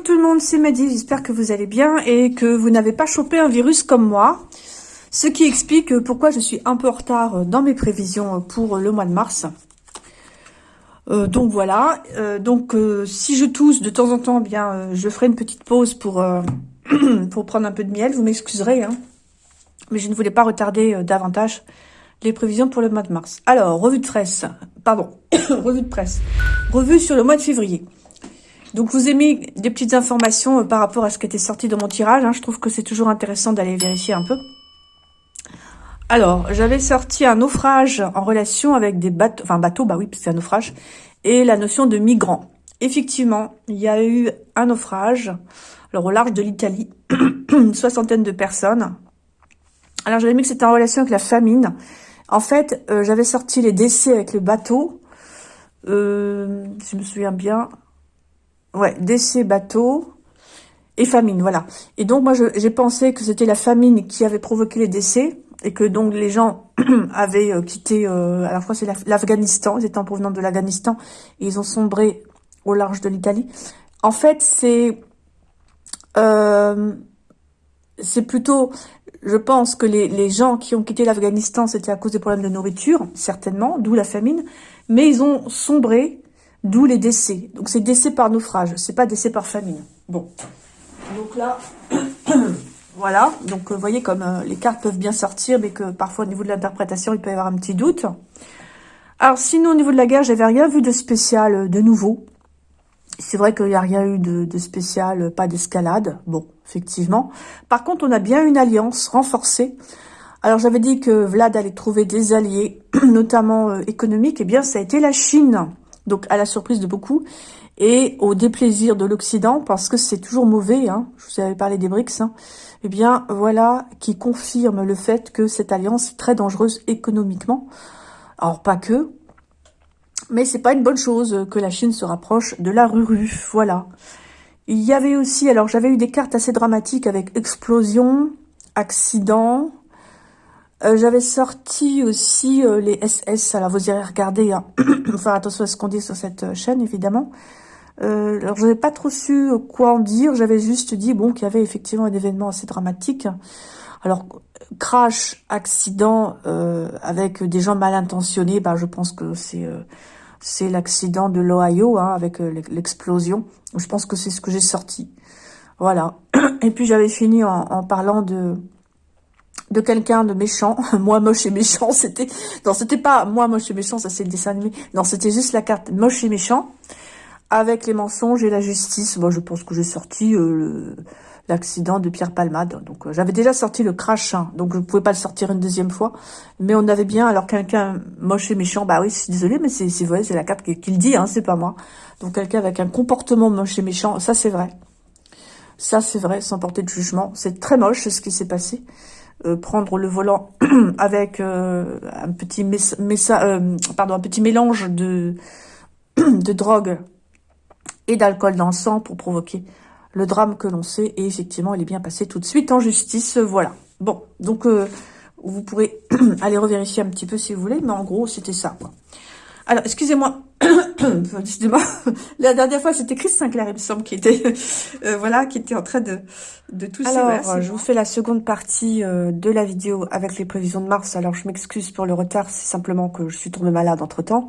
Bonjour tout le monde, c'est Maddy, j'espère que vous allez bien et que vous n'avez pas chopé un virus comme moi. Ce qui explique pourquoi je suis un peu en retard dans mes prévisions pour le mois de mars. Euh, donc voilà, euh, donc euh, si je tousse de temps en temps, eh bien je ferai une petite pause pour, pour prendre un peu de miel, vous m'excuserez. Hein. Mais je ne voulais pas retarder davantage les prévisions pour le mois de mars. Alors, revue de presse, pardon, revue de presse, revue sur le mois de février. Donc, je vous ai mis des petites informations euh, par rapport à ce qui était sorti dans mon tirage. Hein. Je trouve que c'est toujours intéressant d'aller vérifier un peu. Alors, j'avais sorti un naufrage en relation avec des bateaux, enfin bateaux, bah oui, c'est un naufrage, et la notion de migrants. Effectivement, il y a eu un naufrage, alors au large de l'Italie, une soixantaine de personnes. Alors, j'avais mis que c'était en relation avec la famine. En fait, euh, j'avais sorti les décès avec le bateau, euh, si je me souviens bien, Ouais, décès, bateau et famine, voilà. Et donc, moi, j'ai pensé que c'était la famine qui avait provoqué les décès et que donc les gens avaient euh, quitté, euh, à la fois c'est l'Afghanistan, ils étaient en provenance de l'Afghanistan et ils ont sombré au large de l'Italie. En fait, c'est euh, c'est plutôt, je pense que les, les gens qui ont quitté l'Afghanistan, c'était à cause des problèmes de nourriture, certainement, d'où la famine, mais ils ont sombré D'où les décès. Donc c'est décès par naufrage, c'est pas décès par famine. Bon. Donc là, voilà. Donc vous voyez comme euh, les cartes peuvent bien sortir, mais que parfois au niveau de l'interprétation, il peut y avoir un petit doute. Alors sinon au niveau de la guerre, j'avais rien vu de spécial euh, de nouveau. C'est vrai qu'il n'y a rien eu de, spécial, euh, pas d'escalade. Bon, effectivement. Par contre, on a bien une alliance renforcée. Alors j'avais dit que Vlad allait trouver des alliés, notamment économiques. Eh bien, ça a été la Chine donc à la surprise de beaucoup, et au déplaisir de l'Occident, parce que c'est toujours mauvais, hein, je vous avais parlé des BRICS, hein, eh bien voilà qui confirme le fait que cette alliance est très dangereuse économiquement. Alors pas que, mais c'est pas une bonne chose que la Chine se rapproche de la Ruru, voilà. Il y avait aussi, alors j'avais eu des cartes assez dramatiques avec explosion, accident, j'avais sorti aussi euh, les SS, alors vous irez regarder, hein. faire attention à ce qu'on dit sur cette euh, chaîne évidemment. alors je n'avais pas trop su quoi en dire, j'avais juste dit bon qu'il y avait effectivement un événement assez dramatique. Alors crash, accident avec des gens mal intentionnés, bah, je pense que c'est c'est l'accident de l'Ohio hein, avec l'explosion. Je pense que c'est ce que j'ai sorti. Voilà. Et puis j'avais fini en parlant de de quelqu'un de méchant, moi moche et méchant, c'était, non c'était pas moi moche et méchant, ça c'est le dessin animé, non c'était juste la carte. Moche et méchant, avec les mensonges et la justice, moi je pense que j'ai sorti euh, l'accident de Pierre Palmade, donc euh, j'avais déjà sorti le crash, hein, donc je ne pouvais pas le sortir une deuxième fois, mais on avait bien, alors quelqu'un moche et méchant, bah oui, je suis mais c'est vrai, c'est la carte qui, le dit, hein, c'est pas moi, donc quelqu'un avec un comportement moche et méchant, ça c'est vrai, ça c'est vrai, sans porter de jugement, c'est très moche ce qui s'est passé, euh, prendre le volant avec euh, un petit euh, un petit mélange de, de drogue et d'alcool dans le sang pour provoquer le drame que l'on sait. Et effectivement, il est bien passé tout de suite en justice. Voilà. Bon, donc vous pourrez aller revérifier un petit peu si vous voulez, mais en gros, c'était ça. Alors, excusez-moi, la dernière fois, c'était Chris Sinclair, il me semble, qui était, euh, voilà, qui était en train de, de tout Alors, je vous fais la seconde partie euh, de la vidéo avec les prévisions de mars. Alors, je m'excuse pour le retard, c'est simplement que je suis tombée malade entre-temps.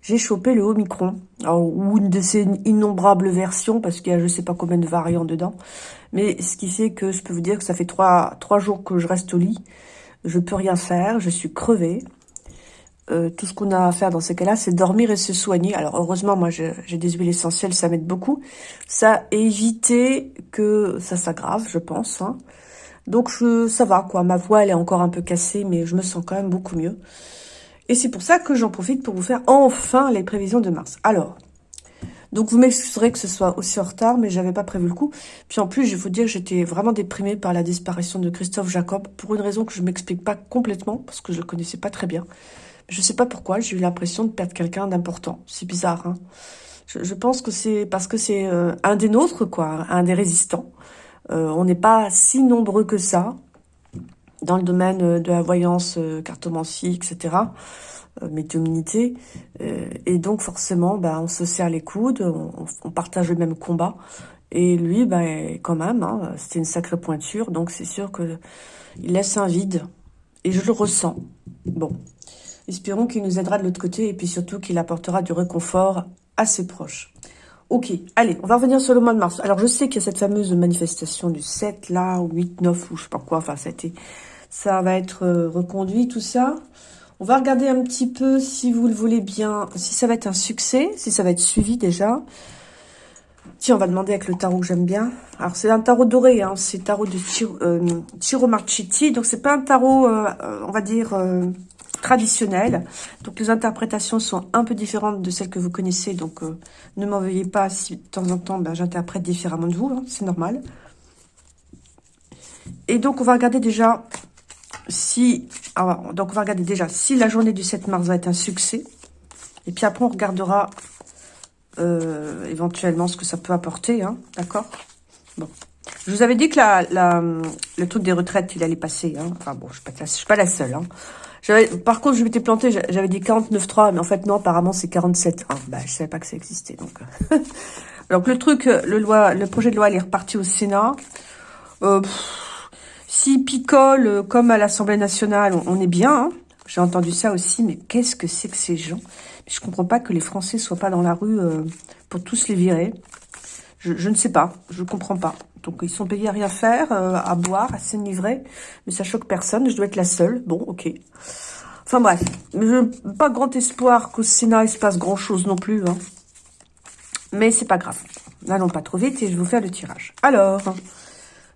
J'ai chopé le Omicron, ou une de ces innombrables versions, parce qu'il y a je sais pas combien de variants dedans. Mais ce qui fait que je peux vous dire que ça fait trois, trois jours que je reste au lit. Je peux rien faire, je suis crevée. Euh, tout ce qu'on a à faire dans ces cas-là, c'est dormir et se soigner. Alors heureusement, moi j'ai des huiles essentielles, ça m'aide beaucoup. Ça éviter que ça s'aggrave, je pense. Hein. Donc je, ça va, quoi. Ma voix, elle est encore un peu cassée, mais je me sens quand même beaucoup mieux. Et c'est pour ça que j'en profite pour vous faire enfin les prévisions de mars. Alors, donc vous m'excuserez que ce soit aussi en retard, mais j'avais pas prévu le coup. Puis en plus, je vais vous dire, j'étais vraiment déprimée par la disparition de Christophe Jacob, pour une raison que je m'explique pas complètement, parce que je le connaissais pas très bien. Je sais pas pourquoi, j'ai eu l'impression de perdre quelqu'un d'important. C'est bizarre, hein je, pense que c'est parce que c'est euh, un des nôtres, quoi, un des résistants. Euh, on n'est pas si nombreux que ça dans le domaine euh, de la voyance, cartomancie, etc., médiumnité. et donc, forcément, bah, on se serre les coudes, on, on, partage le même combat. Et lui, ben, quand même, hein, c'était une sacrée pointure, donc c'est sûr que il laisse un vide. Et je le ressens. Bon, espérons qu'il nous aidera de l'autre côté, et puis surtout qu'il apportera du réconfort à ses proches. Ok, allez, on va revenir sur le mois de mars. Alors, je sais qu'il y a cette fameuse manifestation du 7, là, ou 8, 9, ou je sais pas quoi, enfin, ça, ça va être euh, reconduit, tout ça. On va regarder un petit peu, si vous le voulez bien, si ça va être un succès, si ça va être suivi déjà. Tiens, on va demander avec le tarot que j'aime bien. Alors, c'est un tarot doré, hein, c'est tarot de Chiro, euh, Marchetti. Donc, c'est pas un tarot, euh, on va dire, euh, traditionnel. Donc, les interprétations sont un peu différentes de celles que vous connaissez. Donc, euh, ne m'en veuillez pas si de temps en temps, ben, j'interprète différemment de vous. Hein, c'est normal. Et donc, on va regarder déjà si... Alors, donc, on va regarder déjà si la journée du 7 mars va être un succès. Et puis après, on regardera euh, éventuellement ce que ça peut apporter, hein, d'accord? Bon. Je vous avais dit que le truc des retraites, il allait passer. Hein. Enfin bon, je ne suis, pas la seule. Par contre, je m'étais plantée, j'avais dit 49.3, mais en fait non, apparemment c'est 47. Ah, bah, je savais pas que ça existait. Donc, donc le truc, le loi, le projet de loi, il est reparti au Sénat. Euh, S'il picole comme à l'Assemblée nationale, on, est bien. Hein. J'ai entendu ça aussi, mais qu'est-ce que c'est que ces gens? Je comprends pas que les Français soient pas dans la rue euh, pour tous les virer. Je, ne sais pas, je comprends pas. Donc ils sont payés à rien faire, euh, à boire, à s'enivrer, mais ça choque personne, je dois être la seule. Bon, ok. Enfin bref, pas grand espoir qu'au Sénat il se passe grand chose non plus. Hein. Mais c'est pas grave. N'allons pas trop vite et je vais vous faire le tirage. Alors,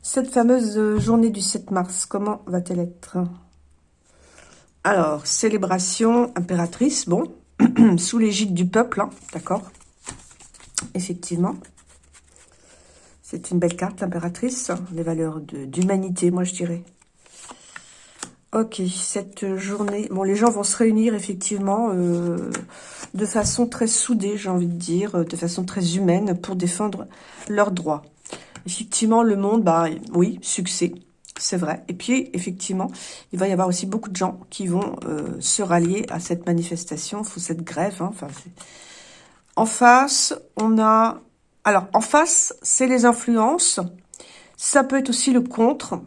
cette fameuse journée du 7 mars, comment va-t-elle être? Alors, célébration impératrice, bon, sous l'égide du peuple, hein, d'accord? Effectivement. C'est une belle carte, l'impératrice. Les valeurs d'humanité, moi, je dirais. Ok, cette journée... Bon, les gens vont se réunir, effectivement, euh, de façon très soudée, j'ai envie de dire, de façon très humaine, pour défendre leurs droits. Effectivement, le monde, bah oui, succès, c'est vrai. Et puis, effectivement, il va y avoir aussi beaucoup de gens qui vont euh, se rallier à cette manifestation, cette grève. Hein, en face, on a alors, en face, c'est les influences. Ça peut être aussi le contre.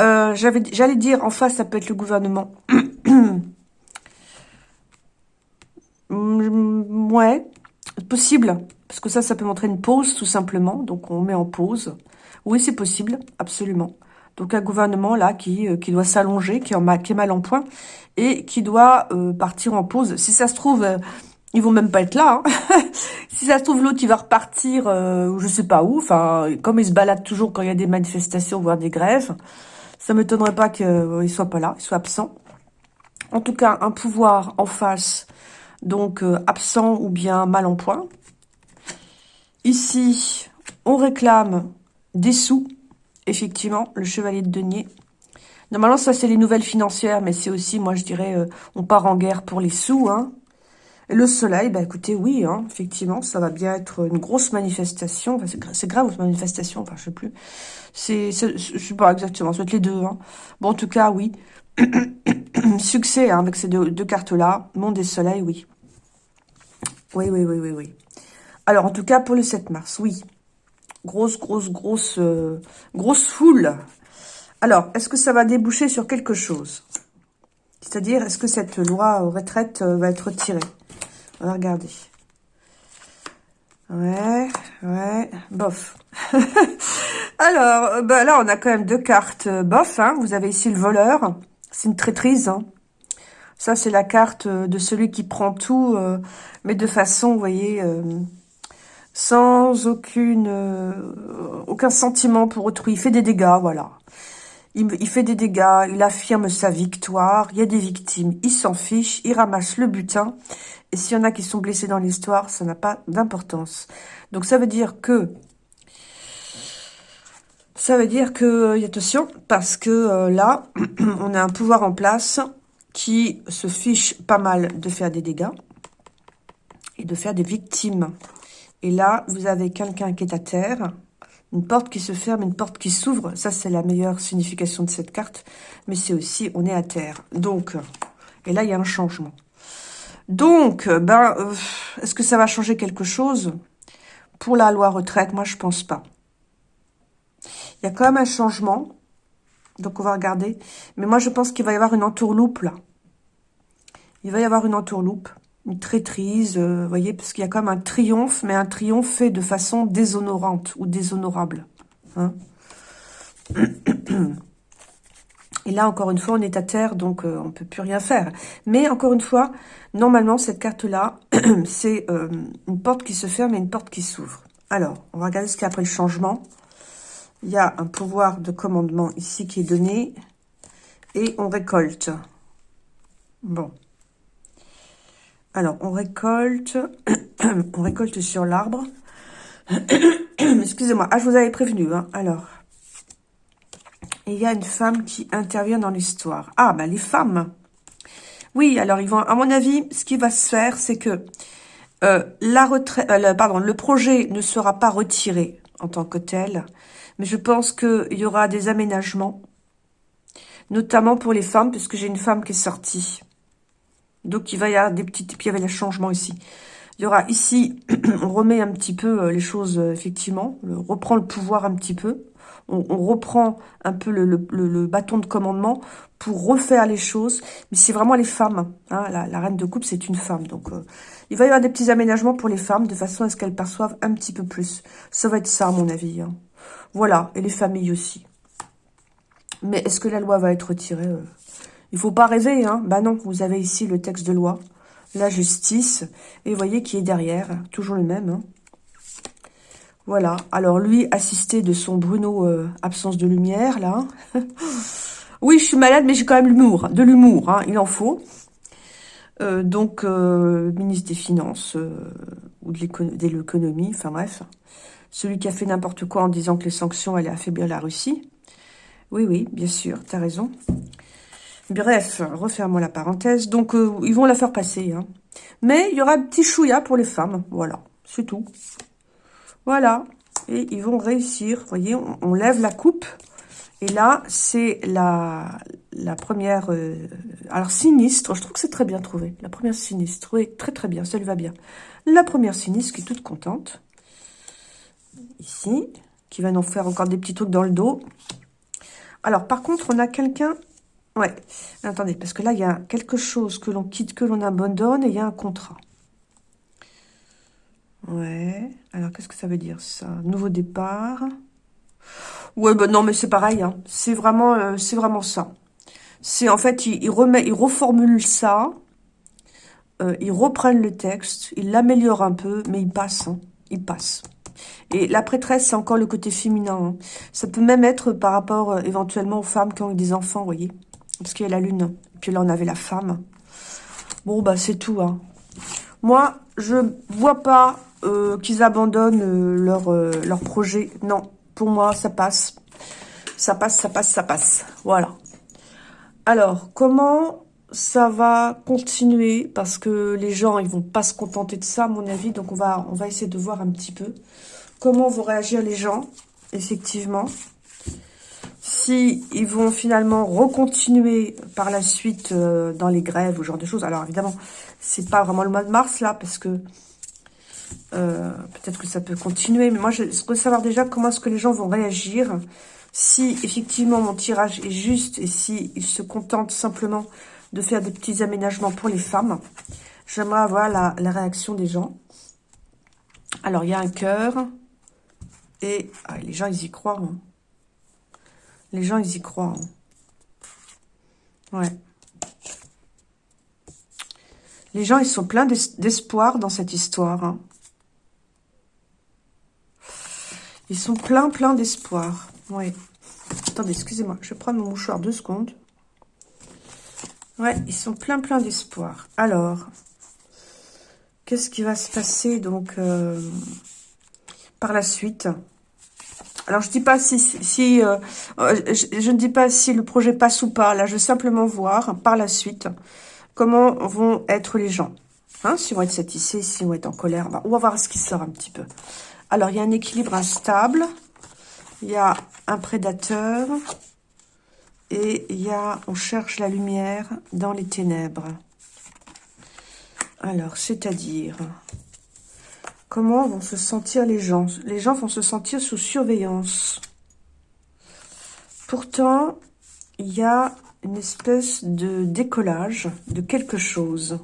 Euh, J'allais dire, en face, ça peut être le gouvernement. ouais, possible. Parce que ça, ça peut montrer une pause, tout simplement. Donc, on met en pause. Oui, c'est possible, absolument. Donc, un gouvernement, là, qui, euh, qui doit s'allonger, qui, qui, est mal en point, et qui doit euh, partir en pause. Si ça se trouve, ils vont même pas être là. Hein. si ça se trouve, l'autre, il va repartir, euh, je sais pas où. Enfin, comme il se balade toujours quand il y a des manifestations, voire des grèves, ça m'étonnerait pas qu'il euh, soit pas là, il soit absent. En tout cas, un pouvoir en face, donc euh, absent ou bien mal en point. Ici, on réclame des sous, effectivement, le chevalier de denier. Normalement, ça, c'est les nouvelles financières, mais c'est aussi, moi, je dirais, euh, on part en guerre pour les sous, hein. Le soleil, bah écoutez, oui, hein, effectivement, ça va bien être une grosse manifestation. C'est grave, une manifestation, enfin, je sais plus. C'est, je sais pas exactement, ça va être les deux. Hein. Bon, en tout cas, oui. Succès hein, avec ces deux, cartes-là. Monde et soleil, oui. Oui, oui, oui, oui, oui. Alors, en tout cas, pour le 7 mars, oui. Grosse, grosse, grosse, euh, grosse foule. Alors, est-ce que ça va déboucher sur quelque chose? C'est-à-dire, est-ce que cette loi retraite euh, va être retirée on va regarder. Ouais, ouais, bof. Alors, bah là, on a quand même deux cartes euh, bof. Hein. Vous avez ici le voleur. C'est une traîtrise. Hein. Ça, c'est la carte euh, de celui qui prend tout, euh, mais de façon, vous voyez, sans aucune, aucun sentiment pour autrui. Il fait des dégâts, voilà. Il, fait des dégâts, il affirme sa victoire, il y a des victimes, il s'en fiche, il ramasse le butin. Et s'il y en a qui sont blessés dans l'histoire, ça n'a pas d'importance. Donc ça veut dire que... Ça veut dire que, attention, parce que euh, là, on a un pouvoir en place qui se fiche pas mal de faire des dégâts et de faire des victimes. Et là, vous avez quelqu'un qui est à terre, une porte qui se ferme, une porte qui s'ouvre. Ça, c'est la meilleure signification de cette carte. Mais c'est aussi, on est à terre. Donc, et là, il y a un changement. Donc, ben, euh, est-ce que ça va changer quelque chose? Pour la loi retraite, moi, je pense pas. Il y a quand même un changement. Donc, on va regarder. Mais moi, je pense qu'il va y avoir une entourloupe, là. Il va y avoir une entourloupe. Une traîtrise, euh, vous voyez, parce qu'il y a même un triomphe, mais un triomphe fait de façon déshonorante ou déshonorable. Hein Et là, encore une fois, on est à terre, donc euh, on ne peut plus rien faire. Mais encore une fois, normalement, cette carte-là, c'est euh, une porte qui se ferme et une porte qui s'ouvre. Alors, on va regarder ce qu'il y a après le changement. Il y a un pouvoir de commandement ici qui est donné. Et on récolte. Bon. Alors, on récolte. on récolte sur l'arbre. Excusez-moi. Ah, je vous avais prévenu. Hein. Alors, il y a une femme qui intervient dans l'histoire. Ah, ben les femmes. Oui, alors ils vont, à mon avis, ce qui va se faire, c'est que euh, euh, le projet ne sera pas retiré en tant que tel, mais je pense qu'il y aura des aménagements, notamment pour les femmes, puisque j'ai une femme qui est sortie. Donc il va y avoir des petites, puis il y avait les changements ici. Il y aura ici, on remet un petit peu euh, les choses, effectivement, on reprend le pouvoir un petit peu on, reprend un peu le, bâton de commandement pour refaire les choses. Mais c'est vraiment les femmes. Hein, la, reine de coupe, c'est une femme. Donc, euh, il va y avoir des petits aménagements pour les femmes de façon à ce qu'elles perçoivent un petit peu plus. Ça va être ça, à mon avis. Hein. Voilà, et les familles aussi. Mais est-ce que la loi va être retirée Il faut pas rêver, hein Bah non, vous avez ici le texte de loi, la justice, et vous voyez qui est derrière, toujours le même. Hein voilà. Alors, lui, assisté de son Bruno euh, absence de lumière, là. oui, je suis malade, mais j'ai quand même l'humour. De l'humour, hein, il en faut. Euh, donc, euh, ministre des Finances ou de l'économie, enfin bref. Celui qui a fait n'importe quoi en disant que les sanctions allaient affaiblir la Russie. Oui, oui, bien sûr, t'as raison. Bref, refermons la parenthèse. Donc, ils vont la faire passer. Hein. Mais il y aura un petit chouïa pour les femmes. Voilà, c'est tout. Voilà. Et ils vont réussir. Vous voyez, on, lève la coupe. Et là, c'est la, la première... Euh, alors, sinistre. Je trouve que c'est très bien trouvé. La première sinistre. Oui, très très bien. Ça lui va bien. La première sinistre qui est toute contente. Ici. Qui va nous faire encore des petits trucs dans le dos. Alors, par contre, on a quelqu'un... Ouais. Attendez, parce que là, il y a quelque chose que l'on quitte, que l'on abandonne, et il y a un contrat. Ouais. Alors, qu'est-ce que ça veut dire, ça? Nouveau départ? Ouais, ben non, mais c'est pareil. Hein. C'est vraiment, euh, c'est vraiment ça. C'est en fait, il, remet, il reformule ça. Euh, ils reprennent le texte, ils l'améliorent un peu, mais il passe. Hein. Il passe. Et la prêtresse, c'est encore le côté féminin. Hein. Ça peut même être par rapport euh, éventuellement aux femmes qui ont eu des enfants, vous voyez. Parce qu'il y a la lune. Puis là, on avait la femme. Bon, bah c'est tout. Hein. Moi, je vois pas euh, qu'ils abandonnent euh, leur, euh, leur projet. Non, pour moi, ça passe. Ça passe, ça passe, ça passe. Voilà. Alors, comment ça va continuer? Parce que les gens, ils vont pas se contenter de ça, à mon avis. Donc, on va essayer de voir un petit peu comment vont réagir les gens, effectivement. Si ils vont finalement recontinuer par la suite dans les grèves ou ce genre de choses. Alors, évidemment, c'est pas vraiment le mois de mars, là, parce que euh, peut-être que ça peut continuer, mais moi, je veux savoir déjà comment est-ce que les gens vont réagir. Si, effectivement, mon tirage est juste et si ils se contentent simplement de faire des petits aménagements pour les femmes. J'aimerais avoir la, réaction des gens. Alors, il y a un cœur. Et ah, les gens, ils y croient. Hein. Les gens, ils y croient. Hein. Ouais. Les gens, ils sont pleins d'espoir dans cette histoire. Hein. Ils sont pleins, pleins d'espoir. Oui. Attendez, excusez-moi. Je vais prendre mon mouchoir deux secondes. Ouais, ils sont pleins, pleins d'espoir. Alors, qu'est-ce qui va se passer donc euh, par la suite? Alors, je dis pas si, euh, euh, je, ne dis pas si le projet passe ou pas. Là, je veux simplement voir par la suite comment vont être les gens. Hein, S'ils vont être satisfaits, s'ils vont être en colère. on va voir ce qui sort un petit peu. Alors, il y a un équilibre instable. Il y a un prédateur. Et il y a, on cherche la lumière dans les ténèbres. Alors, c'est-à-dire, Comment vont se sentir les gens? Les gens vont se sentir sous surveillance. Pourtant, il y a une espèce de décollage de quelque chose.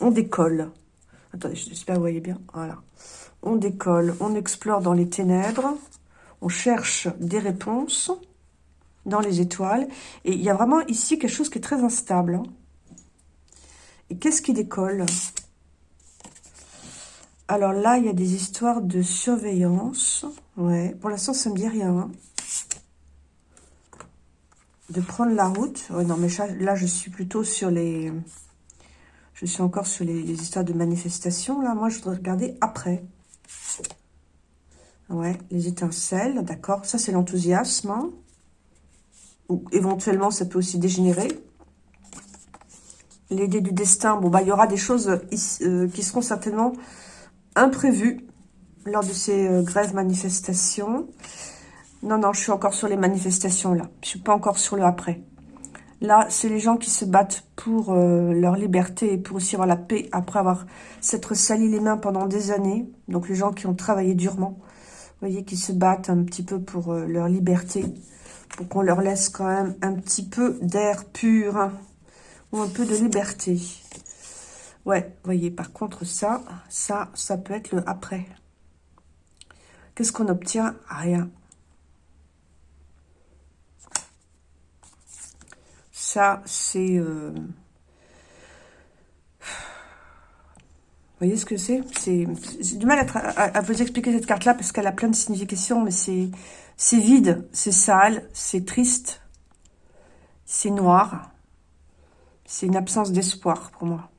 On décolle. Attendez, j'espère que vous voyez bien. Voilà. On décolle, on explore dans les ténèbres, on cherche des réponses dans les étoiles. Et il y a vraiment ici quelque chose qui est très instable. Hein. Et qu'est-ce qui décolle? Alors là, il y a des histoires de surveillance. Ouais, pour l'instant, ça ne me dit rien. Hein. De prendre la route. non, mais là, je suis plutôt sur les... Je suis encore sur les, histoires de manifestation. Là, moi, je voudrais regarder après. Ouais, les étincelles, d'accord. Ça, c'est l'enthousiasme. Hein. Ou éventuellement, ça peut aussi dégénérer. L'idée du destin, bon, bah, il y aura des choses euh, qui seront certainement imprévues lors de ces euh, grèves manifestations. Non, non, je suis encore sur les manifestations, là. Je suis pas encore sur le après. Là, c'est les gens qui se battent pour euh, leur liberté et pour aussi avoir la paix après avoir s'être sali les mains pendant des années. Donc, les gens qui ont travaillé durement, vous voyez, qui se battent un petit peu pour euh, leur liberté, pour qu'on leur laisse quand même un petit peu d'air pur hein, ou un peu de liberté. Ouais, voyez, par contre, ça, ça, ça peut être le après. Qu'est-ce qu'on obtient? Rien. Ça, c'est... Euh, vous voyez ce que c'est? C'est du mal à, vous expliquer cette carte-là parce qu'elle a plein de significations, mais c'est vide, c'est sale, c'est triste, c'est noir. C'est une absence d'espoir pour moi.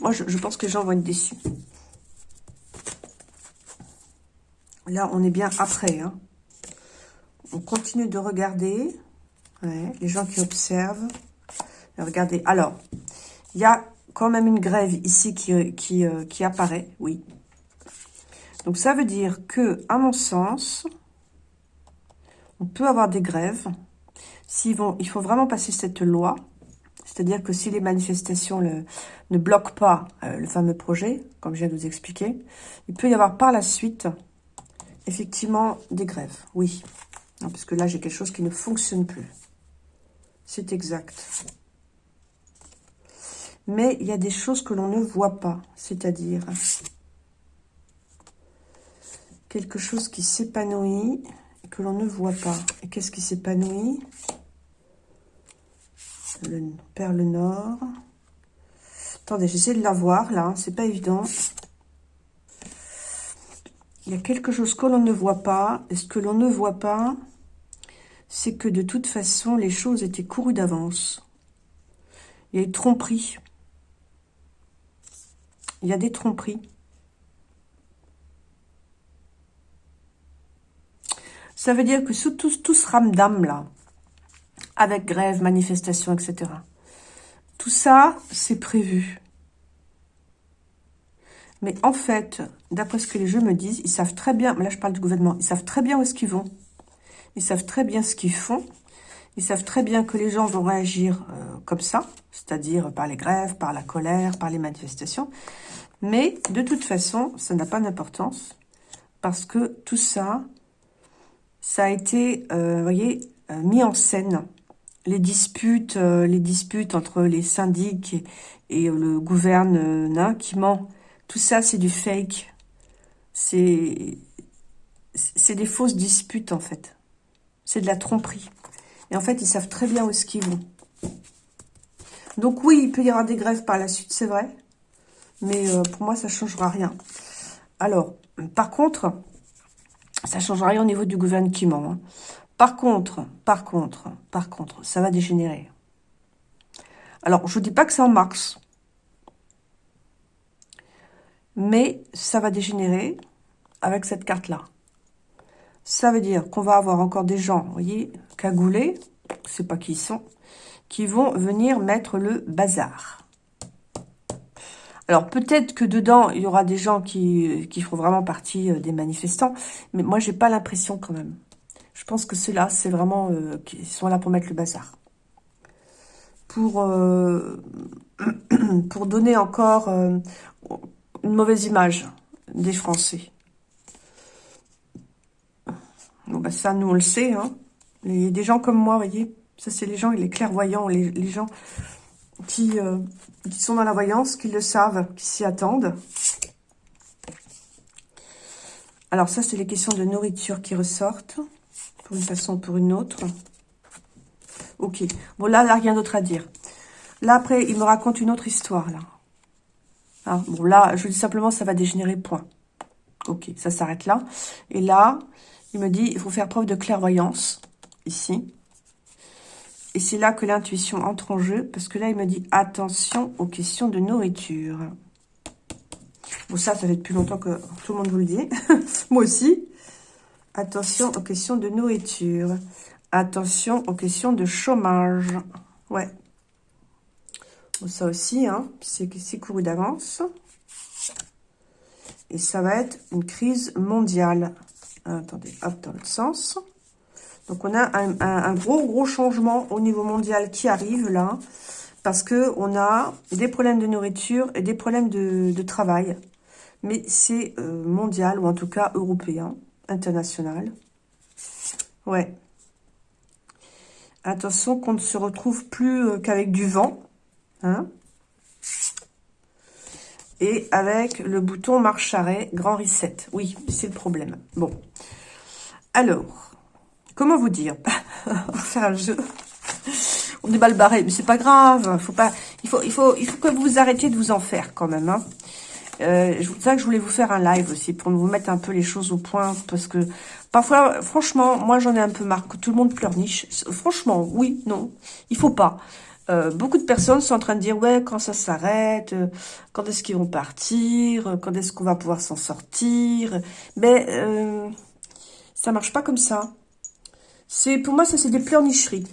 Moi, je, pense que les gens vont être déçus. Là, on est bien après. Hein. On continue de regarder. les gens qui observent. Regardez. Alors, il y a quand même une grève ici qui, qui, euh, qui apparaît. Oui. Donc, ça veut dire que, à mon sens, on peut avoir des grèves. S'ils vont, il faut vraiment passer cette loi. C'est-à-dire que si les manifestations ne bloquent pas euh, le fameux projet, comme je viens de vous expliquer, il peut y avoir par la suite, effectivement, des grèves. Oui. parce que là, j'ai quelque chose qui ne fonctionne plus. C'est exact. Mais il y a des choses que l'on ne voit pas. C'est-à-dire quelque chose qui s'épanouit et que l'on ne voit pas. Et qu'est-ce qui s'épanouit? Le perle nord. Attendez, j'essaie de la voir là, c'est pas évident. Il y a quelque chose que l'on ne voit pas. Et ce que l'on ne voit pas, c'est que de toute façon, les choses étaient courues d'avance. Il y a une tromperie. Il y a des tromperies. Ça veut dire que sous tout, tout ce ramdam là, avec grève, manifestation, etc. Tout ça, c'est prévu. Mais en fait, d'après ce que les jeux me disent, ils savent très bien, là je parle du gouvernement, ils savent très bien où est-ce qu'ils vont. Ils savent très bien ce qu'ils font. Ils savent très bien que les gens vont réagir euh, comme ça, c'est-à-dire par les grèves, par la colère, par les manifestations. Mais de toute façon, ça n'a pas d'importance parce que tout ça, ça a été, euh, voyez, euh, mis en scène les disputes, euh, les disputes entre les syndics et, le gouvernement qui ment, tout ça c'est du fake. C'est c'est des fausses disputes en fait. C'est de la tromperie. Et en fait, ils savent très bien où est-ce qu'ils vont. Donc oui, il peut y avoir des grèves par la suite, c'est vrai. Mais euh, pour moi, ça ne changera rien. Alors, par contre, ça ne changera rien au niveau du gouvernement. Hein. Par contre, par contre, par contre, ça va dégénérer. Alors, je ne dis pas que c'est en mars. Mais ça va dégénérer avec cette carte-là. Ça veut dire qu'on va avoir encore des gens, vous voyez, cagoulés, je sais pas qui ils sont, qui vont venir mettre le bazar. Alors peut-être que dedans, il y aura des gens qui, qui feront vraiment partie euh, des manifestants, mais moi, j'ai pas l'impression quand même. Je pense que ceux-là, c'est vraiment... Euh, qui sont là pour mettre le bazar. Pour... Euh, pour donner encore euh, une mauvaise image des Français. Bon, bah ça, nous, on le sait. Hein. A des gens comme moi, voyez. Ça, c'est les gens, les clairvoyants, les, les gens qui, euh, qui sont dans la voyance, qui le savent, qui s'y attendent. Alors ça, c'est les questions de nourriture qui ressortent, pour une façon ou pour une autre. Ok. Bon, là, là, rien d'autre à dire. Là, après, il me raconte une autre histoire, là. Hein, bon, là, je dis simplement, ça va dégénérer, point. Ok, ça s'arrête là. Et là, il me dit, il faut faire preuve de clairvoyance, ici. Et c'est là que l'intuition entre en jeu, parce que là, il me dit, attention aux questions de nourriture. Bon, ça, ça fait depuis longtemps que tout le monde vous le dit. Moi aussi. Attention aux questions de nourriture. Attention aux questions de chômage. Ouais. Ça aussi, hein, c'est couru d'avance. Et ça va être une crise mondiale. Attendez, hop, dans l'autre sens. Donc, on a un, gros, gros changement au niveau mondial qui arrive, là. Parce que on a des problèmes de nourriture et des problèmes de, travail. Mais c'est euh, mondial, ou en tout cas européen, international. Ouais. Attention qu'on ne se retrouve plus euh, qu'avec du vent. Hein et avec le bouton marche arrêt, grand reset. Oui, c'est le problème. Bon. Alors, comment vous dire? On va un jeu. On est mal barré, mais c'est pas grave. Faut pas, il, faut, il, faut, il faut que vous arrêtiez de vous en faire quand même. Hein. Euh, c'est ça que je voulais vous faire un live aussi, pour vous mettre un peu les choses au point, parce que parfois, franchement, moi j'en ai un peu marre que tout le monde pleurniche. Franchement, oui, non, il faut pas. Euh, beaucoup de personnes sont en train de dire, ouais, quand ça s'arrête, euh, quand est-ce qu'ils vont partir, euh, quand est-ce qu'on va pouvoir s'en sortir. Mais euh, ça marche pas comme ça. C'est Pour moi, ça, c'est des pleurnicheries.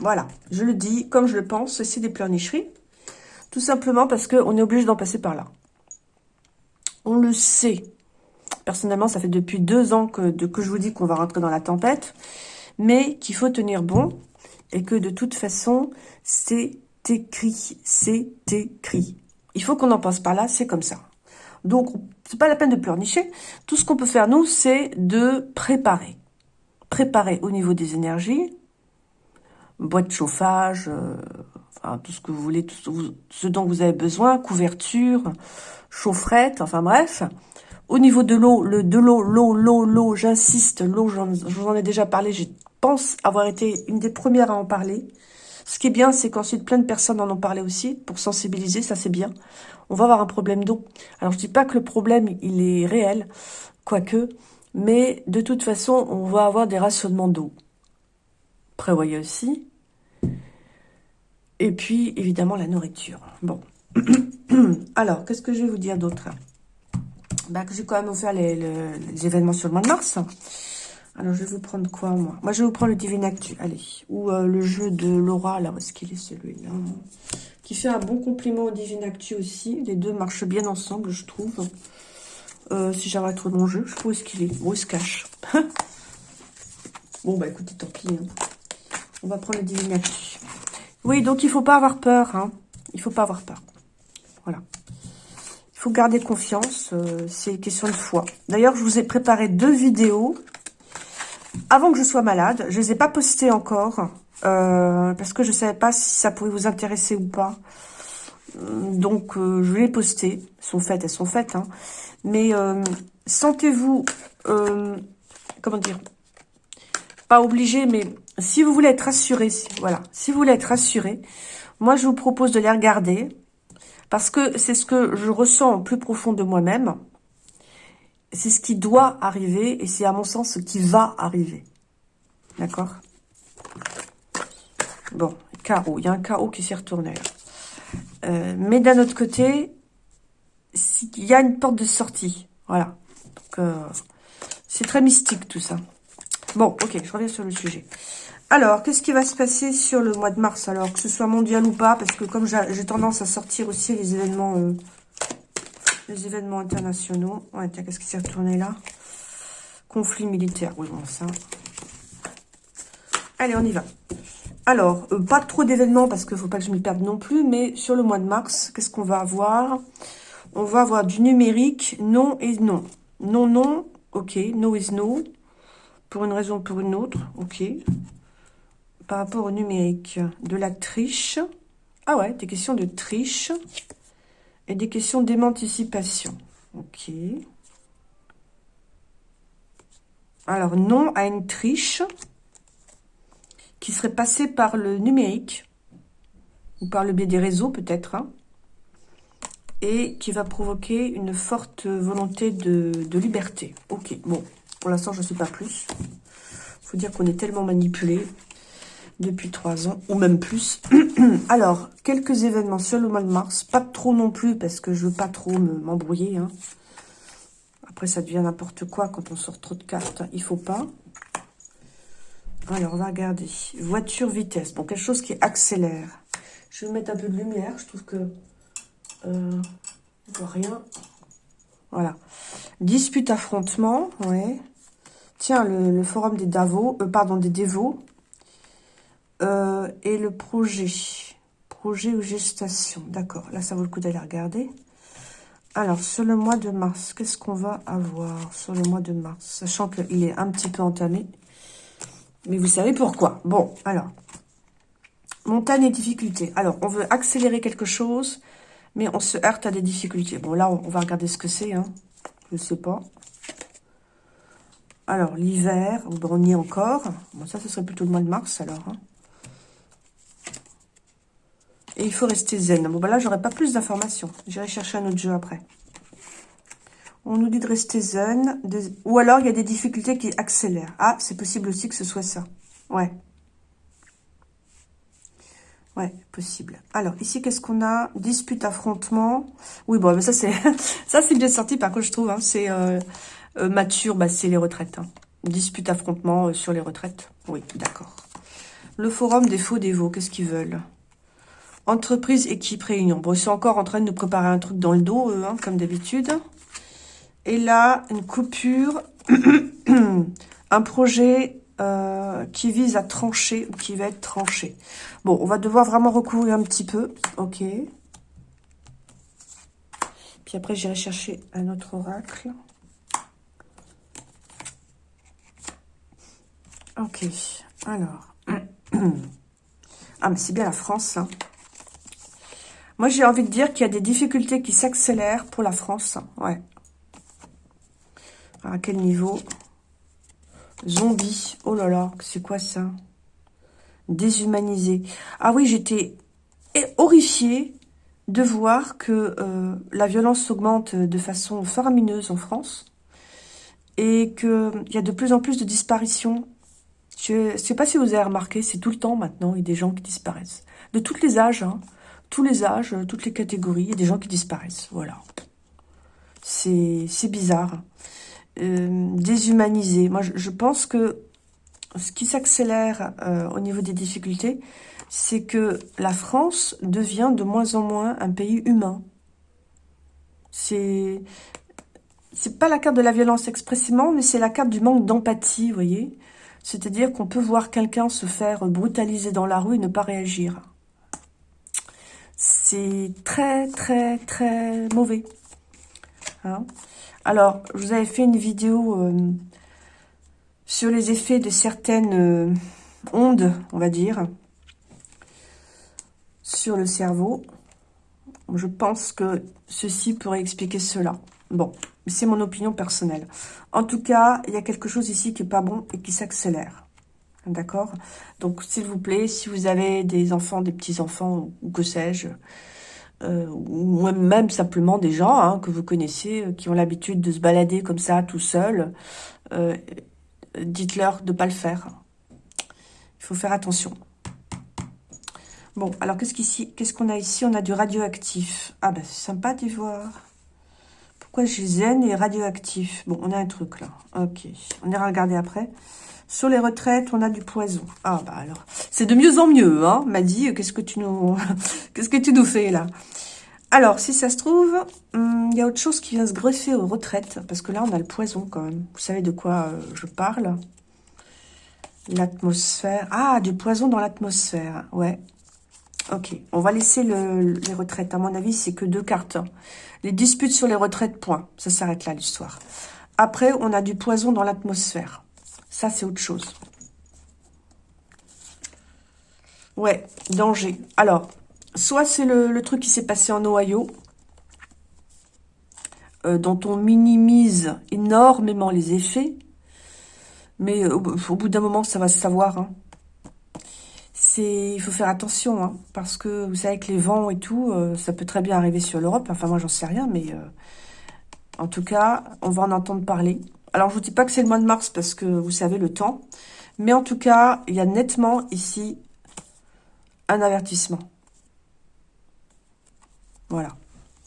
Voilà, je le dis comme je le pense, c'est des pleurnicheries. Tout simplement parce qu'on est obligé d'en passer par là. On le sait. Personnellement, ça fait depuis deux ans que, je vous dis qu'on va rentrer dans la tempête, mais qu'il faut tenir bon et que de toute façon, c'est écrit, c'est écrit. Il faut qu'on en passe par là, c'est comme ça. Donc, c'est pas la peine de pleurnicher. Tout ce qu'on peut faire, nous, c'est de préparer. Préparer au niveau des énergies, boîte de chauffage, euh, tout ce que vous voulez, tout ce, dont vous avez besoin, couverture, chaufferette, enfin bref. Au niveau de l'eau, le de l'eau, l'eau, l'eau, l'eau, j'insiste, l'eau, je vous en ai déjà parlé, j'ai pense avoir été une des premières à en parler. Ce qui est bien, c'est qu'ensuite plein de personnes en ont parlé aussi pour sensibiliser, ça c'est bien. On va avoir un problème d'eau. Alors je dis pas que le problème il est réel, quoique, mais de toute façon on va avoir des rationnements d'eau. Prévoyez aussi. Et puis évidemment la nourriture. Bon. Alors, qu'est-ce que je vais vous dire d'autre? Que j'ai quand même offert les, événements sur le mois de mars. Alors, je vais vous prendre quoi, moi? Moi, je vais vous prendre le Divine Actu, allez. Ou euh, le jeu de Laura, là, où est-ce qu'il est, celui-là? Qui fait un bon compliment au Divine Actu aussi. Les deux marchent bien ensemble, je trouve. Euh, si j'arrête trop mon jeu, je sais pas où est-ce qu'il est? Où se cache? Bon, bah, écoutez, tant pis. Hein. On va prendre le Divine Actu. Oui, donc, il faut pas avoir peur, hein. Il faut pas avoir peur. Il faut garder confiance. Euh, c'est question de foi. D'ailleurs, je vous ai préparé deux vidéos avant que je sois malade. Je les ai pas postées encore. Euh, parce que je savais pas si ça pouvait vous intéresser ou pas. Donc, euh, je vais les poster. Elles sont faites, elles sont faites. Hein. Mais sentez-vous, comment dire, pas obligé, mais si vous voulez être rassuré, voilà, si vous voulez être rassuré, moi, je vous propose de les regarder. Parce que c'est ce que je ressens au plus profond de moi-même c'est ce qui doit arriver et c'est à mon sens ce qui va arriver. D'accord? Bon, carreau. Il y a un carreau qui s'est retourné euh, mais d'un autre côté, il y a une porte de sortie. Voilà. Euh, c'est très mystique tout ça. Bon, ok, je reviens sur le sujet. Alors, qu'est-ce qui va se passer sur le mois de mars Alors, que ce soit mondial ou pas, parce que comme j'ai tendance à sortir aussi les événements euh, les événements internationaux. Ouais, tiens, qu'est-ce qui s'est retourné là? Conflit militaire. Oui, bon, ça. Allez, on y va. Alors, euh, pas trop d'événements parce qu'il ne faut pas que je m'y perde non plus, mais sur le mois de mars, qu'est-ce qu'on va avoir On va avoir du numérique, non et non. Non, non, ok, no is no, pour une raison ou pour une autre, ok. Par rapport au numérique, de la triche. Ah ouais, des questions de triche et des questions d'émancipation. Ok. Alors, non à une triche qui serait passé par le numérique, ou par le biais des réseaux peut-être, hein, et qui va provoquer une forte volonté de, liberté. Ok, bon, pour l'instant je ne sais pas plus. Il faut dire qu'on est tellement manipulé depuis trois ans, ou même plus. Alors, quelques événements sur le mois de mars, pas trop non plus, parce que je veux pas trop m'embrouiller. hein. Après, ça devient n'importe quoi quand on sort trop de cartes, il faut pas. Alors, on va regarder. Voiture, vitesse. Bon, quelque chose qui accélère. Je vais mettre un peu de lumière. Je trouve que... Euh, rien. Voilà. Dispute, affrontement. Ouais. Tiens, le, forum des Davos. Euh, pardon, des dévots. Euh, et le projet. Projet ou gestation. D'accord. Là, ça vaut le coup d'aller regarder. Alors, sur le mois de mars, qu'est-ce qu'on va avoir sur le mois de mars? Sachant qu'il est un petit peu entamé. Mais vous savez pourquoi. Bon, alors. Montagne et difficultés. Alors, on veut accélérer quelque chose, mais on se heurte à des difficultés. Bon, là, on va regarder ce que c'est. Hein. Je ne sais pas. Alors, l'hiver, on y est encore. Bon, ça, ce serait plutôt le mois de mars, alors. Hein. Et il faut rester zen. Bon, ben là, j'aurai pas plus d'informations. J'irai chercher un autre jeu après. On nous dit de rester zen. Ou alors, il y a des difficultés qui accélèrent. Ah, c'est possible aussi que ce soit ça. Ouais. Ouais, possible. Alors, ici, qu'est-ce qu'on a? Dispute, affrontement. Oui, bon, mais ça, c'est ça c'est bien sorti, par contre, je trouve. Hein. c'est euh, euh, mature, bah, c'est les retraites. Hein. Dispute, affrontement euh, sur les retraites. Oui, d'accord. Le forum des faux dévots, qu'est-ce qu'ils veulent? Entreprise, équipe, réunion. Bon, ils sont encore en train de nous préparer un truc dans le dos, eux, hein, comme d'habitude. Et là, une coupure, un projet euh, qui vise à trancher ou qui va être tranché. Bon, on va devoir vraiment recouvrir un petit peu. Ok. Puis après, j'irai chercher un autre oracle. Ok. Alors. ah, mais c'est bien la France, hein. Moi, j'ai envie de dire qu'il y a des difficultés qui s'accélèrent pour la France. Ouais. À quel niveau Zombie. Oh là là, c'est quoi ça? Déshumanisé. Ah oui, j'étais horrifiée de voir que euh, la violence s'augmente de façon faramineuse en France et qu'il y a de plus en plus de disparitions. Je ne sais pas si vous avez remarqué, c'est tout le temps maintenant, il y a des gens qui disparaissent. De tous les âges, hein, tous les âges, toutes les catégories, il des gens qui disparaissent. Voilà. C'est bizarre. Euh, déshumanisé. Moi, je, pense que ce qui s'accélère euh, au niveau des difficultés, c'est que la France devient de moins en moins un pays humain. C'est c'est pas la carte de la violence expressément, mais c'est la carte du manque d'empathie, vous voyez C'est-à-dire qu'on peut voir quelqu'un se faire brutaliser dans la rue et ne pas réagir. C'est très, très, très mauvais. Hein alors, je vous avais fait une vidéo euh, sur les effets de certaines euh, ondes, on va dire, sur le cerveau. Je pense que ceci pourrait expliquer cela. Bon, c'est mon opinion personnelle. En tout cas, il y a quelque chose ici qui n'est pas bon et qui s'accélère. D'accord? Donc, s'il vous plaît, si vous avez des enfants, des petits-enfants, ou que sais-je, euh, ou même simplement des gens hein, que vous connaissez, euh, qui ont l'habitude de se balader comme ça, tout seul, euh, dites-leur de ne pas le faire. Il faut faire attention. Bon, alors qu'est-ce qu'on a ici? On a du radioactif. Ah ben, c'est sympa d'y voir. Pourquoi j'ai zen et radioactif? Bon, on a un truc là. Ok, on ira regarder après. Sur les retraites, on a du poison. Ah, bah alors, c'est de mieux en mieux, hein, m'a dit. Qu'est-ce que tu nous qu'est-ce que tu nous fais, là? Alors, si ça se trouve, il y a autre chose qui vient se greffer aux retraites. Parce que là, on a le poison, quand même. Vous savez de quoi euh, je parle? L'atmosphère. Ah, du poison dans l'atmosphère. Ouais. Ok. On va laisser les retraites. À mon avis, c'est que deux cartes. Les disputes sur les retraites, point. Ça s'arrête là, l'histoire. Après, on a du poison dans l'atmosphère. Ça, c'est autre chose. Ouais, danger. Alors, soit c'est le, truc qui s'est passé en Ohio, euh, dont on minimise énormément les effets, mais euh, au, bout d'un moment, ça va se savoir. Hein. Il faut faire attention, hein, parce que vous savez que les vents et tout, euh, ça peut très bien arriver sur l'Europe. Enfin, moi, j'en sais rien, mais en tout cas, on va en entendre parler. Alors, je vous dis pas que c'est le mois de mars, parce que vous savez le temps. Mais en tout cas, il y a nettement ici un avertissement. Voilà.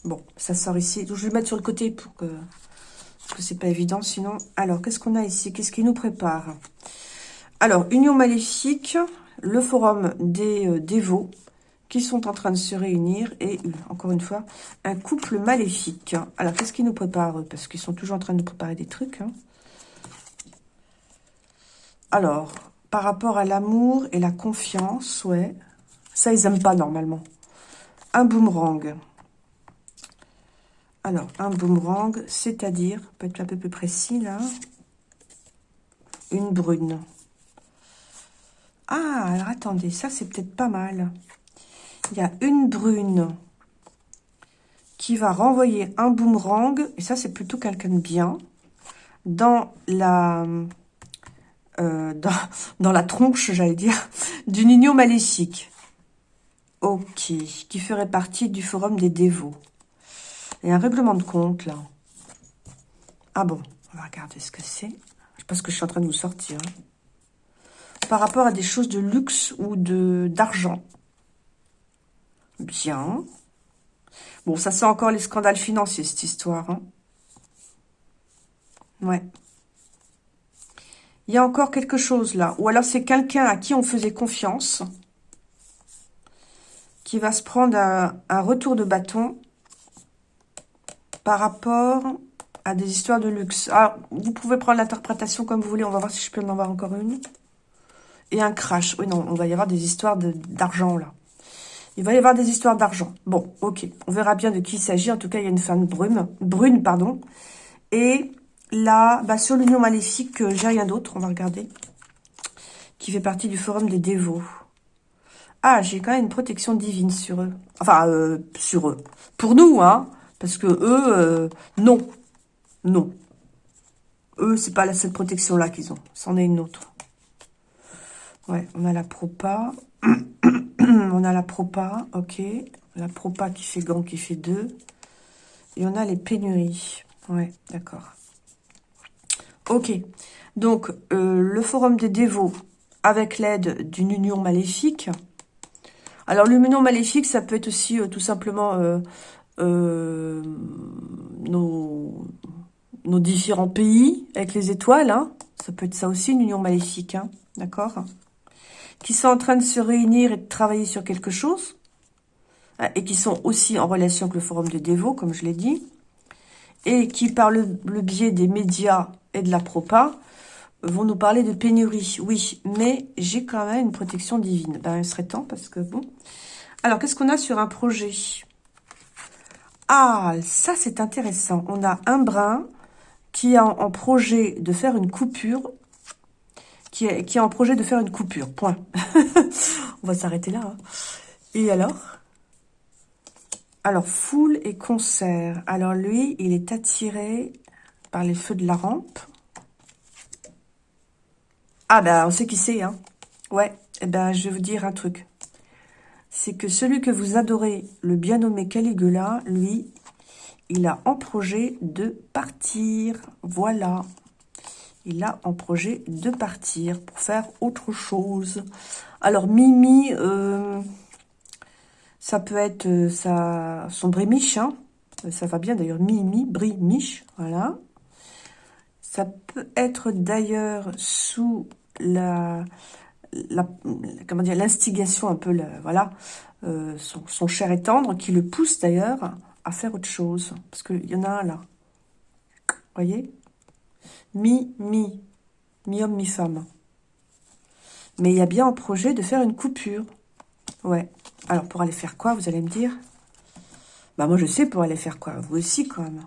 Bon, ça sort ici. je vais le mettre sur le côté pour que... Parce que c'est pas évident sinon. Alors, qu'est-ce qu'on a ici? Qu'est-ce qui nous prépare? Alors, Union Maléfique, le forum des euh, dévots qui sont en train de se réunir et, encore une fois, un couple maléfique. Alors, qu'est-ce qui nous prépare Parce qu'ils sont toujours en train de préparer des trucs. Hein. Alors, par rapport à l'amour et la confiance, ouais, ça, ils n'aiment pas normalement. Un boomerang. Alors, un boomerang, c'est-à-dire, peut être un peu plus précis là, une brune. Ah, alors attendez, ça c'est peut-être pas mal. Il y a une brune qui va renvoyer un boomerang, et ça c'est plutôt quelqu'un de bien, dans la, euh, dans, dans la tronche, j'allais dire, d'une union maléfique. Ok, qui ferait partie du forum des dévots. A un règlement de compte, là. Ah bon, on va regarder ce que c'est. Je sais pas ce que je suis en train de vous sortir. Par rapport à des choses de luxe ou d'argent. Bien. Bon, ça sent encore les scandales financiers, cette histoire. Hein. Ouais. Il y a encore quelque chose là. Ou alors c'est quelqu'un à qui on faisait confiance qui va se prendre un, retour de bâton par rapport à des histoires de luxe. Alors, vous pouvez prendre l'interprétation comme vous voulez. On va voir si je peux en avoir encore une. Et un crash. Oui, non, on va y avoir des histoires d'argent, là. Il va y avoir des histoires d'argent. Bon, ok. On verra bien de qui il s'agit. En tout cas, il y a une femme brune. Pardon. Et là, bah, sur l'union maléfique, euh, j'ai rien d'autre. On va regarder. Qui fait partie du forum des dévots. Ah, j'ai quand même une protection divine sur eux. Enfin, euh, sur eux. Pour nous, hein. Parce que eux, euh, non. Non. Eux, c'est pas la seule protection-là qu'ils ont. C'en est une autre. Ouais, on a la propa. on a la propa, ok. La propa qui fait gant, qui fait deux. Et on a les pénuries. Ouais, d'accord. Ok. Donc, euh, le forum des dévots, avec l'aide d'une union maléfique, alors, l'union maléfique, ça peut être aussi euh, tout simplement euh, nos, différents pays avec les étoiles. Hein. Ça peut être ça aussi, une union maléfique. Hein. D'accord Qui sont en train de se réunir et de travailler sur quelque chose. Hein, et qui sont aussi en relation avec le forum de dévots, comme je l'ai dit. Et qui, par le, le biais des médias et de la propa, vont nous parler de pénurie. Oui, mais j'ai quand même une protection divine. Ben, il serait temps parce que bon. Alors, qu'est-ce qu'on a sur un projet? Ah, ça c'est intéressant. On a un brin qui a en, projet de faire une coupure. Qui est, en projet de faire une coupure. Point. On va s'arrêter là. Hein. Et alors? Alors, foule et concert. Alors, lui, il est attiré par les feux de la rampe. Ah ben, on sait qui c'est, hein. Ouais, eh ben, je vais vous dire un truc. C'est que celui que vous adorez, le bien nommé Caligula, lui, il a en projet de partir. Voilà. Il a en projet de partir pour faire autre chose. Alors, Mimi, euh, ça peut être euh, sa, son brémiche, hein. Ça va bien d'ailleurs, Mimi, brémiche, voilà. Ça peut être d'ailleurs sous la, comment l'instigation un peu, voilà, euh, son, cher et tendre, qui le pousse d'ailleurs à faire autre chose. Parce qu'il y en a un là. Voyez? Mi, mi. Mi-homme, mi-femme. Mais il y a bien un projet de faire une coupure. Ouais. Alors, pour aller faire quoi, vous allez me dire? Bah, moi, je sais pour aller faire quoi. Vous aussi, quand même.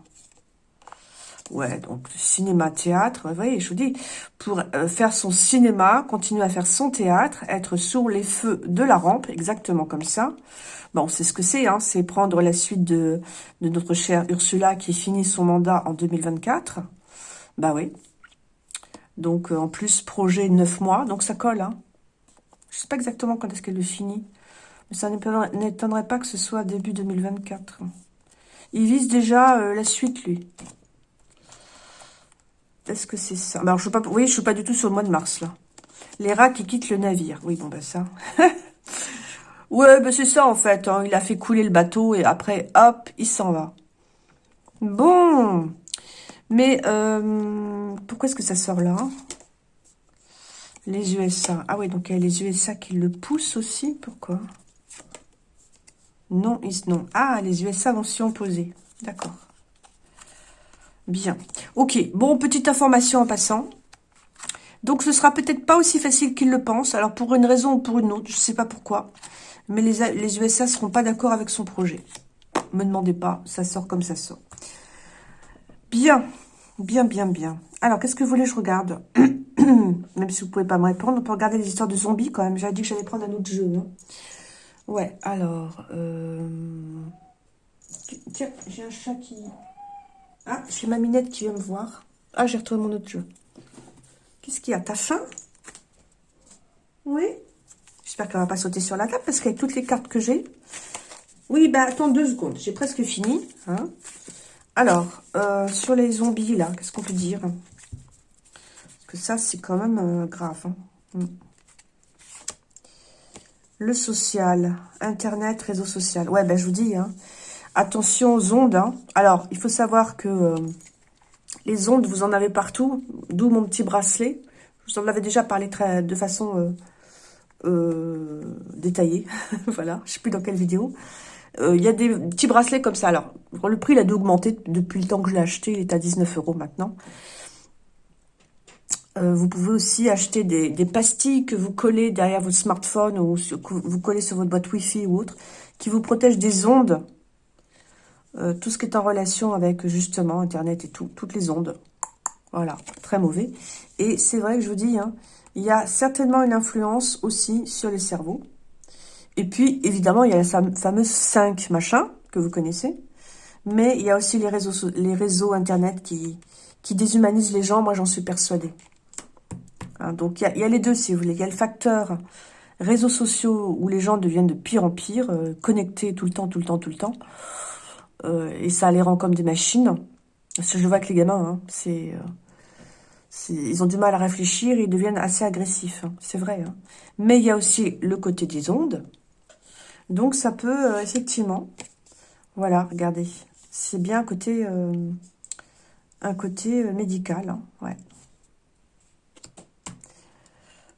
Ouais, donc cinéma, théâtre, vous voyez, je vous dis, pour euh, faire son cinéma, continuer à faire son théâtre, être sous les feux de la rampe, exactement comme ça. Bon, c'est ce que c'est, hein, c'est prendre la suite de, de notre chère Ursula qui finit son mandat en 2024. Bah oui. Donc, euh, en plus, projet 9 mois, donc ça colle, hein. Je sais pas exactement quand est-ce qu'elle le finit, mais ça n'étonnerait pas que ce soit début 2024. Il vise déjà euh, la suite, lui. Est-ce que c'est ça? Alors, je pas, oui, je suis pas du tout sur le mois de mars, là. Les rats qui quittent le navire. Oui, bon, ben ça. ouais, ben c'est ça, en fait. Hein. Il a fait couler le bateau et après, hop, il s'en va. Bon. Mais, euh, pourquoi est-ce que ça sort là Les USA. Ah oui, donc il y a les USA qui le poussent aussi. Pourquoi? Non, ils, non. Ah, les USA vont s'y opposer. D'accord. Bien. Ok, bon, petite information en passant. Donc, ce sera peut-être pas aussi facile qu'ils le pensent. Alors, pour une raison ou pour une autre, je ne sais pas pourquoi. Mais les, les USA seront pas d'accord avec son projet. Me demandez pas, ça sort comme ça sort. Bien, bien, bien, bien. Alors, qu'est-ce que vous voulez je regarde Même si vous pouvez pas me répondre, on peut regarder les histoires de zombies quand même. J'avais dit que j'allais prendre un autre jeu. Hein. Ouais, alors... Euh, tiens, j'ai un chat qui... Ah, j'ai ma minette qui vient me voir. Ah, j'ai retrouvé mon autre jeu. Qu'est-ce qu'il y a? T'as faim? Oui J'espère qu'elle va pas sauter sur la table parce qu'avec toutes les cartes que j'ai... Oui, bah attends deux secondes. J'ai presque fini. Hein. Alors, euh, sur les zombies, là, qu'est-ce qu'on peut dire? Parce que ça, c'est quand même euh, grave. Hein. Hmm. Le social, Internet, réseau social. Ouais, ben je vous dis, hein, Attention aux ondes. Hein. Alors, il faut savoir que euh, les ondes, vous en avez partout, d'où mon petit bracelet. Je vous en avais déjà parlé de façon détaillée. voilà, je ne sais plus dans quelle vidéo. Il y a des petits bracelets comme ça. Alors, le prix, il a dû augmenter depuis le temps que je l'ai acheté. Il est à 19 euros maintenant. vous pouvez aussi acheter des, des, pastilles que vous collez derrière votre smartphone ou que vous collez sur votre boîte Wi-Fi ou autre, qui vous protègent des ondes euh, tout ce qui est en relation avec justement Internet et tout, toutes les ondes. Voilà, très mauvais. Et c'est vrai que je vous dis, hein, il y a certainement une influence aussi sur les cerveaux. Et puis, évidemment, il y a la fameuse 5 machin que vous connaissez. Mais il y a aussi les réseaux, les réseaux Internet qui, qui déshumanisent les gens. Moi, j'en suis persuadée. Hein, donc, il y, a, les deux, si vous voulez. Il y a le facteur réseaux sociaux où les gens deviennent de pire en pire, euh, connectés tout le temps, tout le temps, tout le temps. Euh, et ça les rend comme des machines. Parce que je vois que les gamins, hein, c'est... Euh, ils ont du mal à réfléchir, ils deviennent assez agressifs, hein, c'est vrai. Mais il y a aussi le côté des ondes. Donc ça peut, euh, effectivement, voilà, regardez, c'est bien un côté, un côté médical, ouais.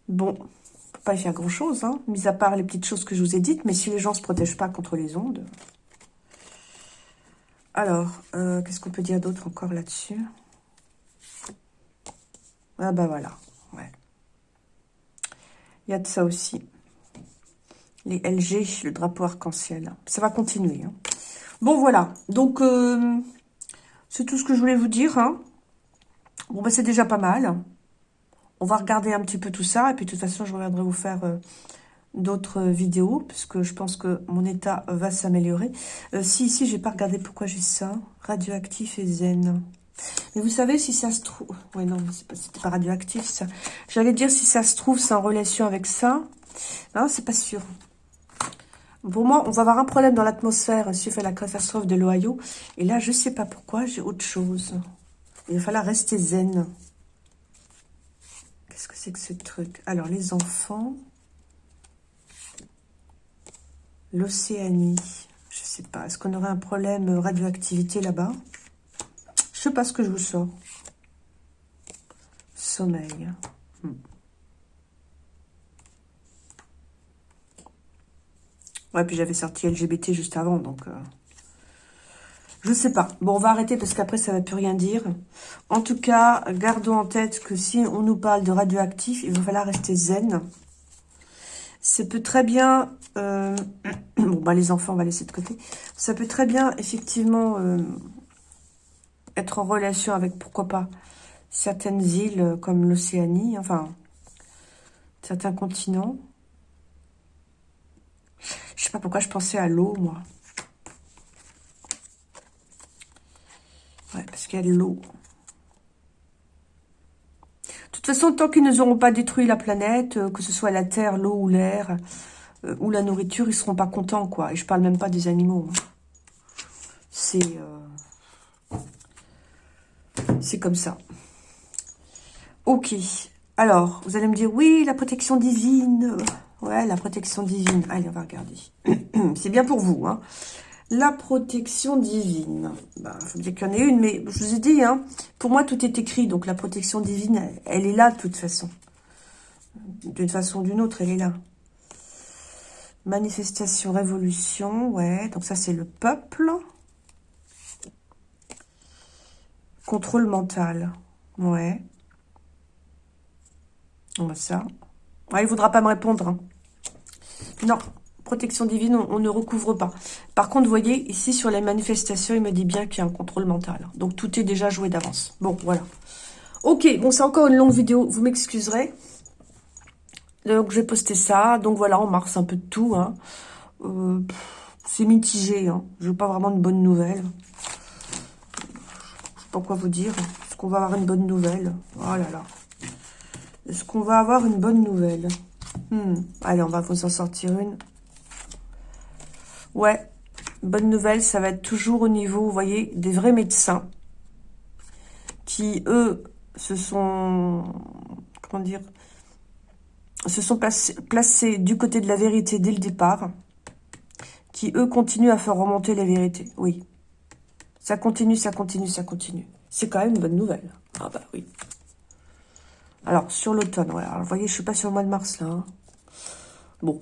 Bon, on peut pas y faire grand-chose, mis à part les petites choses que je vous ai dites, mais si les gens ne se protègent pas contre les ondes... Alors, euh, qu'est-ce qu'on peut dire d'autre encore là-dessus? Ah bah voilà, ouais. Il y a de ça aussi. Les LG, le drapeau arc-en-ciel. Ça va continuer. Hein. Bon, voilà. Donc, euh, c'est tout ce que je voulais vous dire. Hein. Bon, bah c'est déjà pas mal. On va regarder un petit peu tout ça. Et puis, de toute façon, je reviendrai vous faire... Euh, d'autres vidéos, puisque je pense que mon état va s'améliorer. Euh, si ici, j'ai pas regardé pourquoi j'ai ça. Radioactif et zen. Mais vous savez, si ça se trouve... Oui, non, c'était pas, pas radioactif, ça. J'allais dire, si ça se trouve, c'est en relation avec ça. Non, c'est pas sûr. Pour moi, on va avoir un problème dans l'atmosphère suite à la catastrophe de l'Ohio. Et là, je sais pas pourquoi, j'ai autre chose. Il va falloir rester zen. Qu'est-ce que c'est que ce truc? Alors, les enfants... L'Océanie. Je sais pas. Est-ce qu'on aurait un problème radioactivité là-bas? Je sais pas ce que je vous sors. Sommeil. Hmm. Ouais, puis j'avais sorti LGBT juste avant, donc... Euh, je sais pas. Bon, on va arrêter parce qu'après, ça va plus rien dire. En tout cas, gardons en tête que si on nous parle de radioactif, il va falloir rester zen. ça peut très bien... Euh, bon, bah les enfants, on va laisser de côté. Ça peut très bien, effectivement, euh, être en relation avec, pourquoi pas, certaines îles comme l'Océanie, enfin, certains continents. Je sais pas pourquoi je pensais à l'eau, moi. Ouais, parce qu'il y a de l'eau. De toute façon, tant qu'ils ne auront pas détruit la planète, euh, que ce soit la terre, l'eau ou l'air, euh, ou la nourriture, ils seront pas contents, quoi. Et je parle même pas des animaux. Hein. C'est... Euh, c'est comme ça. Ok. Alors, vous allez me dire, oui, la protection divine. Ouais, la protection divine. Allez, on va regarder. c'est bien pour vous, hein. La protection divine. Bah, faut dire qu'il y en ait une, mais je vous ai dit, hein, pour moi, tout est écrit. Donc, la protection divine, elle, est là, de toute façon. D'une façon ou d'une autre, elle est là. Manifestation, révolution, ouais. Donc, ça, c'est le peuple. Contrôle mental, ouais. On va ça. Il ne voudra pas me répondre. Hein. Non, protection divine, on, ne recouvre pas. Par contre, vous voyez, ici, sur les manifestations, il me dit bien qu'il y a un contrôle mental. Donc, tout est déjà joué d'avance. Bon, voilà. Ok, bon, c'est encore une longue vidéo, vous m'excuserez. Donc, j'ai posté ça. Donc, voilà, on marche un peu de tout. Hein. Euh, c'est mitigé. Hein. Je veux pas vraiment une bonne nouvelle. Je sais pas quoi vous dire. Est-ce qu'on va avoir une bonne nouvelle? Oh là là. Est-ce qu'on va avoir une bonne nouvelle? Hmm. Allez, on va vous en sortir une. Ouais, bonne nouvelle, ça va être toujours au niveau, vous voyez, des vrais médecins qui, eux, se sont, comment dire, se sont placés, du côté de la vérité dès le départ, qui, eux, continuent à faire remonter la vérité. Oui. Ça continue, ça continue, ça continue. C'est quand même une bonne nouvelle. Ah bah oui. Alors, sur l'automne, voilà. vous voyez, je suis pas sur le mois de mars, là. Hein. Bon.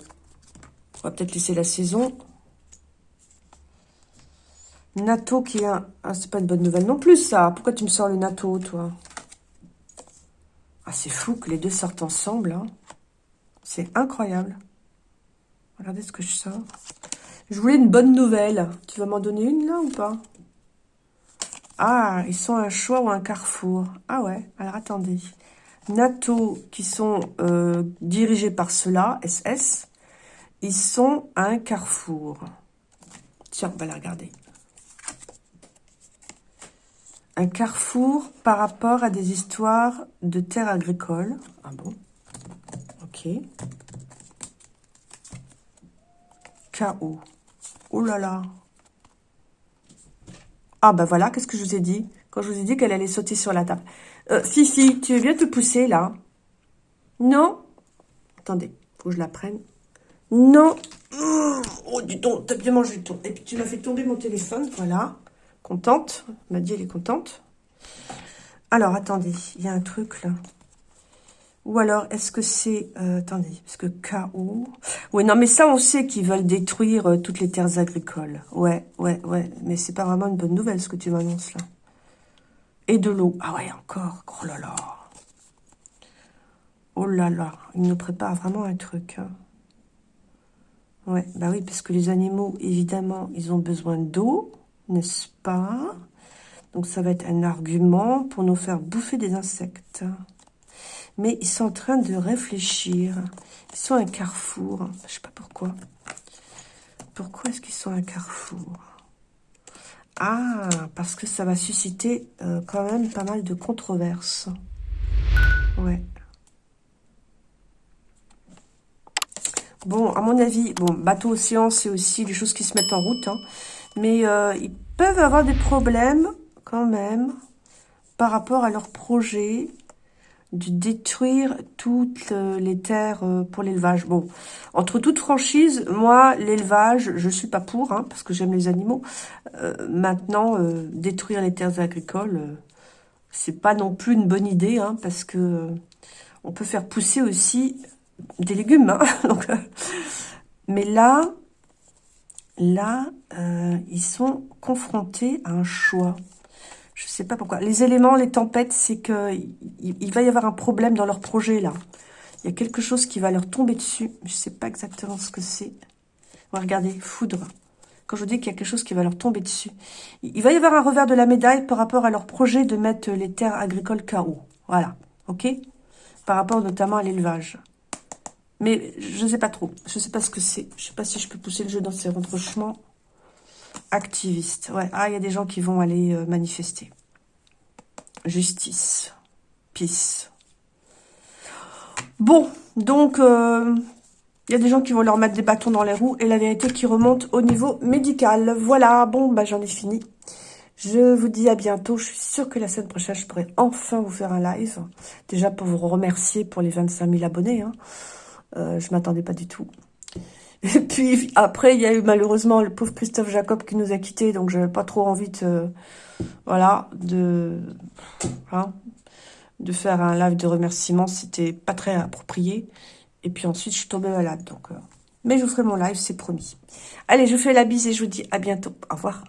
On va peut-être laisser la saison. NATO qui est un... Ah, c'est pas une bonne nouvelle non plus, ça. Pourquoi tu me sors le NATO, toi? Ah, c'est fou que les deux sortent ensemble, hein. C'est incroyable. Regardez ce que je sors. Je voulais une bonne nouvelle. Tu vas m'en donner une, là, ou pas? Ah, ils sont un choix ou un carrefour. Ah ouais, alors attendez. NATO, qui sont euh, dirigés par cela, SS, ils sont un carrefour. Tiens, on va la regarder un carrefour par rapport à des histoires de terres agricoles. Ah bon? Ok. Chaos. Oh là là. Ah bah voilà, qu'est-ce que je vous ai dit? Quand je vous ai dit qu'elle allait sauter sur la table. Euh, Fifi, tu veux bien te pousser là Non Attendez, faut que je la prenne. Non Oh, du donc, t'as bien mangé ton. Et puis tu m'as fait tomber mon téléphone, voilà. Contente m'a dit, elle est contente. Alors, attendez, il y a un truc là. Ou alors, est-ce que c'est... Euh, attendez, parce que KO... Oui, non, mais ça, on sait qu'ils veulent détruire euh, toutes les terres agricoles. Ouais, ouais, ouais. Mais c'est pas vraiment une bonne nouvelle, ce que tu m'annonces là. Et de l'eau. Ah ouais, encore. Oh là là. Oh là là. Il nous prépare vraiment un truc. Hein. Ouais, bah oui, parce que les animaux, évidemment, ils ont besoin d'eau n'est-ce pas? Donc ça va être un argument pour nous faire bouffer des insectes. Mais ils sont en train de réfléchir. Ils sont un carrefour. Je sais pas pourquoi. Pourquoi est-ce qu'ils sont un carrefour? Ah, parce que ça va susciter euh, quand même pas mal de controverses. Ouais. Bon, à mon avis, bon, bateau océan, c'est aussi des choses qui se mettent en route. Hein. Mais euh, ils peuvent avoir des problèmes quand même par rapport à leur projet de détruire toutes euh, les terres euh, pour l'élevage. Bon, entre toutes franchises, moi, l'élevage, je suis pas pour, hein, parce que j'aime les animaux. maintenant, détruire les terres agricoles, c'est pas non plus une bonne idée, hein, parce que on peut faire pousser aussi des légumes. Hein, mais là, là, euh, ils sont confrontés à un choix. Je sais pas pourquoi. Les éléments, les tempêtes, c'est que il, va y avoir un problème dans leur projet, là. Il y a quelque chose qui va leur tomber dessus. Je sais pas exactement ce que c'est. Regardez, foudre. Quand je vous dis qu'il y a quelque chose qui va leur tomber dessus. Il va y avoir un revers de la médaille par rapport à leur projet de mettre les terres agricoles KO. Voilà, ok? Par rapport notamment à l'élevage. Mais je ne sais pas trop. Je ne sais pas ce que c'est. Je ne sais pas si je peux pousser le jeu dans ces retranchements. Activiste. Ouais. Ah, il y a des gens qui vont aller euh, manifester. Justice. Peace. Bon, donc, euh, il y a des gens qui vont leur mettre des bâtons dans les roues et la vérité qui remonte au niveau médical. Voilà, bon, bah j'en ai fini. Je vous dis à bientôt. Je suis sûre que la semaine prochaine, je pourrai enfin vous faire un live. Déjà pour vous remercier pour les 25 000 abonnés. Hein. Euh, je m'attendais pas du tout. Et puis après, il y a eu malheureusement le pauvre Christophe Jacob qui nous a quittés. Donc j'avais pas trop envie de... Voilà, de... Hein, de faire un live de remerciements. C'était pas très approprié. Et puis ensuite, je suis tombée malade. Donc, euh, Mais je ferai mon live, c'est promis. Allez, je vous fais la bise et je vous dis à bientôt. Au revoir.